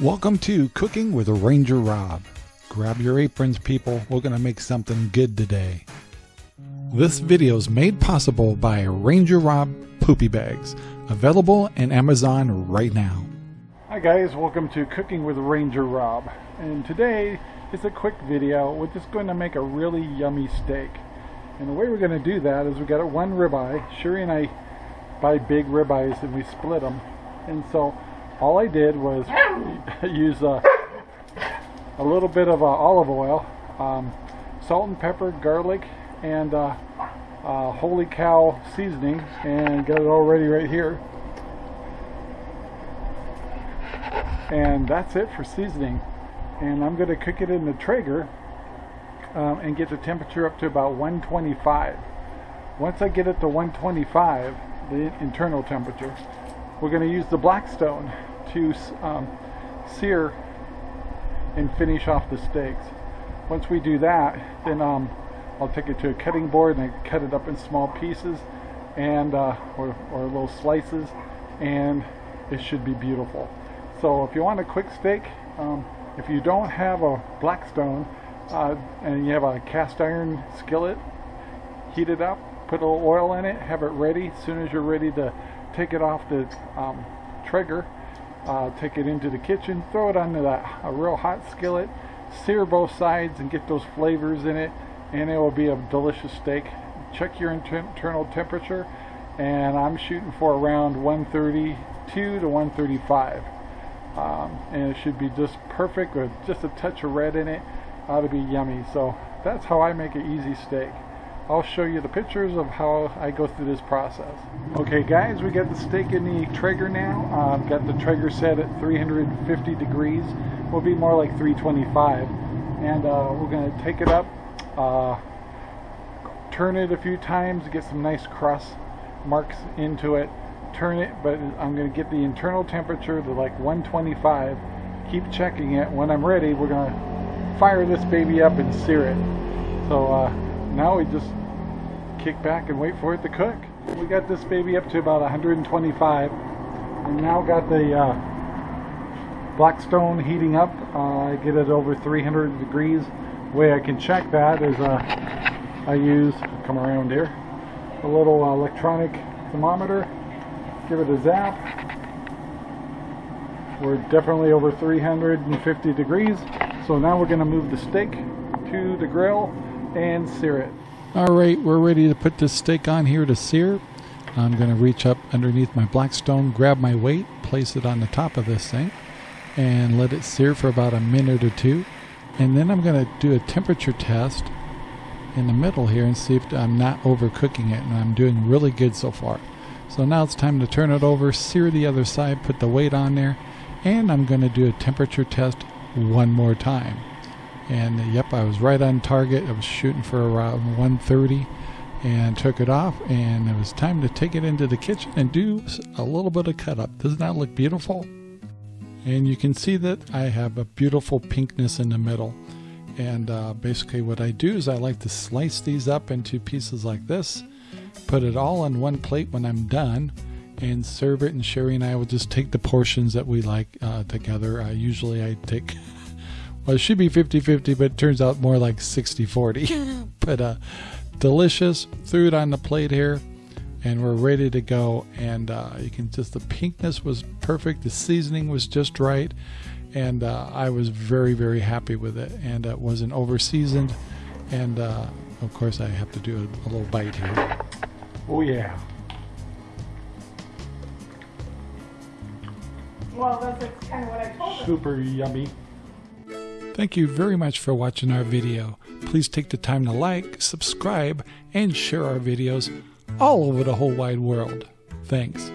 Welcome to Cooking with Ranger Rob. Grab your aprons, people. We're going to make something good today. This video is made possible by Ranger Rob Poopy Bags, available in Amazon right now. Hi guys, welcome to Cooking with Ranger Rob. And today is a quick video. We're just going to make a really yummy steak. And the way we're going to do that is we got a one ribeye. Sherry and I buy big ribeyes and we split them. And so all I did was use uh, a little bit of uh, olive oil, um, salt and pepper, garlic, and uh, uh, holy cow seasoning, and got it all ready right here. And that's it for seasoning. And I'm going to cook it in the Traeger um, and get the temperature up to about 125. Once I get it to 125, the internal temperature, we're going to use the Blackstone to um, sear and finish off the steaks. Once we do that, then um, I'll take it to a cutting board and cut it up in small pieces and uh, or, or little slices and it should be beautiful. So if you want a quick steak, um, if you don't have a Blackstone uh, and you have a cast iron skillet, heat it up, put a little oil in it, have it ready. As soon as you're ready to take it off the um, Traeger, uh, take it into the kitchen, throw it onto that, a real hot skillet, sear both sides and get those flavors in it, and it will be a delicious steak. Check your internal temperature, and I'm shooting for around 132 to 135. Um, and it should be just perfect with just a touch of red in it. Ought to be yummy. So that's how I make an easy steak. I'll show you the pictures of how I go through this process. Okay guys, we got the steak in the Traeger now. Uh, got the Traeger set at 350 degrees. Will be more like 325. And uh, we're going to take it up, uh, turn it a few times, get some nice cross marks into it. Turn it, but I'm going to get the internal temperature to like 125. Keep checking it. When I'm ready, we're going to fire this baby up and sear it. So uh, now we just kick back and wait for it to cook. We got this baby up to about 125. and now got the uh, Blackstone heating up. Uh, I get it over 300 degrees. The way I can check that is uh, I use, come around here, a little electronic thermometer. Give it a zap. We're definitely over 350 degrees. So now we're going to move the steak to the grill and sear it. All right, we're ready to put this steak on here to sear. I'm going to reach up underneath my Blackstone, grab my weight, place it on the top of this thing, and let it sear for about a minute or two. And then I'm going to do a temperature test in the middle here and see if I'm not overcooking it. And I'm doing really good so far. So now it's time to turn it over, sear the other side, put the weight on there, and I'm going to do a temperature test one more time. And uh, yep, I was right on target. I was shooting for around 130 and took it off. And it was time to take it into the kitchen and do a little bit of cut up. Doesn't that look beautiful? And you can see that I have a beautiful pinkness in the middle. And uh, basically what I do is I like to slice these up into pieces like this, put it all on one plate when I'm done, and serve it. And Sherry and I will just take the portions that we like uh, together. Uh, usually I take well, it should be 50 50, but it turns out more like 60 40. but uh, delicious. Threw it on the plate here, and we're ready to go. And uh, you can just, the pinkness was perfect, the seasoning was just right, and uh, I was very, very happy with it. And it wasn't over seasoned. And uh, of course, I have to do a, a little bite here. Oh, yeah. Well, that's kind of what I told Super yummy. Thank you very much for watching our video. Please take the time to like, subscribe, and share our videos all over the whole wide world. Thanks.